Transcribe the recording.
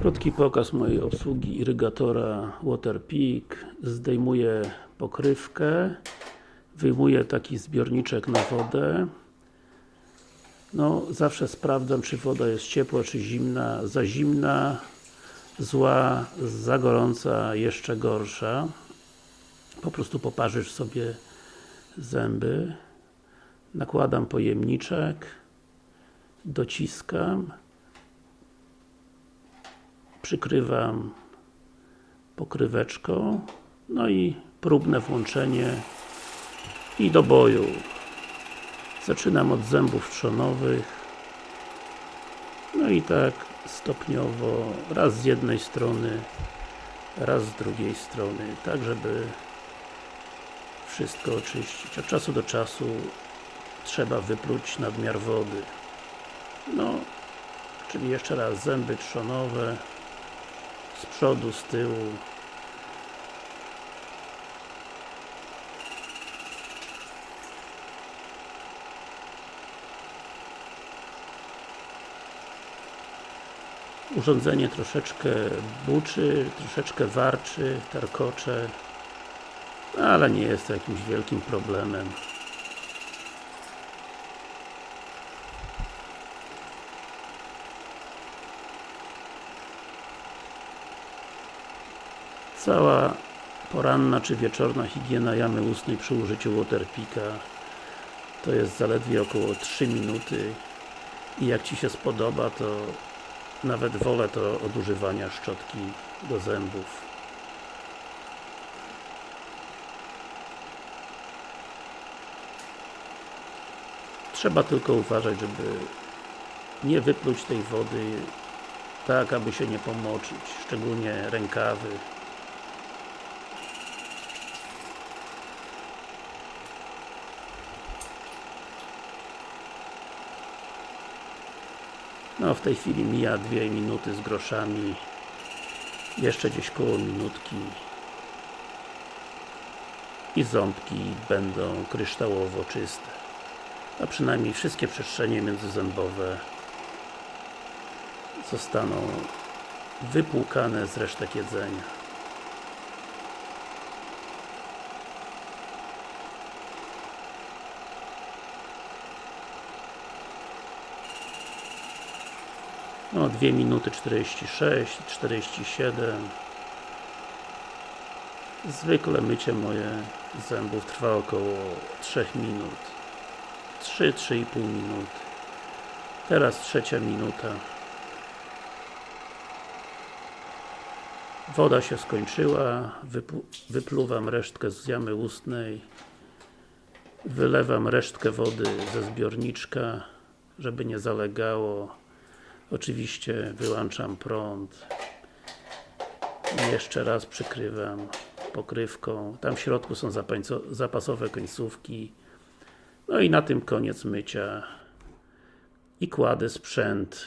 Krótki pokaz mojej obsługi irygatora Waterpik zdejmuję pokrywkę wyjmuję taki zbiorniczek na wodę. No, zawsze sprawdzam czy woda jest ciepła czy zimna. Za zimna zła, za gorąca jeszcze gorsza. Po prostu poparzysz sobie zęby. Nakładam pojemniczek dociskam przykrywam pokryweczką no i próbne włączenie i do boju. Zaczynam od zębów trzonowych. No i tak stopniowo raz z jednej strony raz z drugiej strony tak żeby wszystko oczyścić. Od czasu do czasu trzeba wypluć nadmiar wody. No czyli jeszcze raz zęby trzonowe z przodu, z tyłu. Urządzenie troszeczkę buczy, troszeczkę warczy, tarkocze ale nie jest to jakimś wielkim problemem Cała poranna czy wieczorna higiena jamy ustnej przy użyciu Waterpika to jest zaledwie około 3 minuty. I jak Ci się spodoba to nawet wolę to od używania szczotki do zębów. Trzeba tylko uważać, żeby nie wypluć tej wody tak, aby się nie pomoczyć, szczególnie rękawy No w tej chwili mija dwie minuty z groszami. Jeszcze gdzieś koło minutki. I ząbki będą kryształowo czyste. A przynajmniej wszystkie przestrzenie międzyzębowe zostaną wypłukane z resztek jedzenia no 2 minuty 46 47 zwykle mycie moje zębów trwa około 3 minut. 3-3,5 minut. Teraz trzecia minuta. Woda się skończyła. Wypluwam resztkę z jamy ustnej. Wylewam resztkę wody ze zbiorniczka żeby nie zalegało oczywiście wyłączam prąd. Jeszcze raz przykrywam pokrywką. Tam w środku są zapasowe końcówki. No i na tym koniec mycia. I kładę sprzęt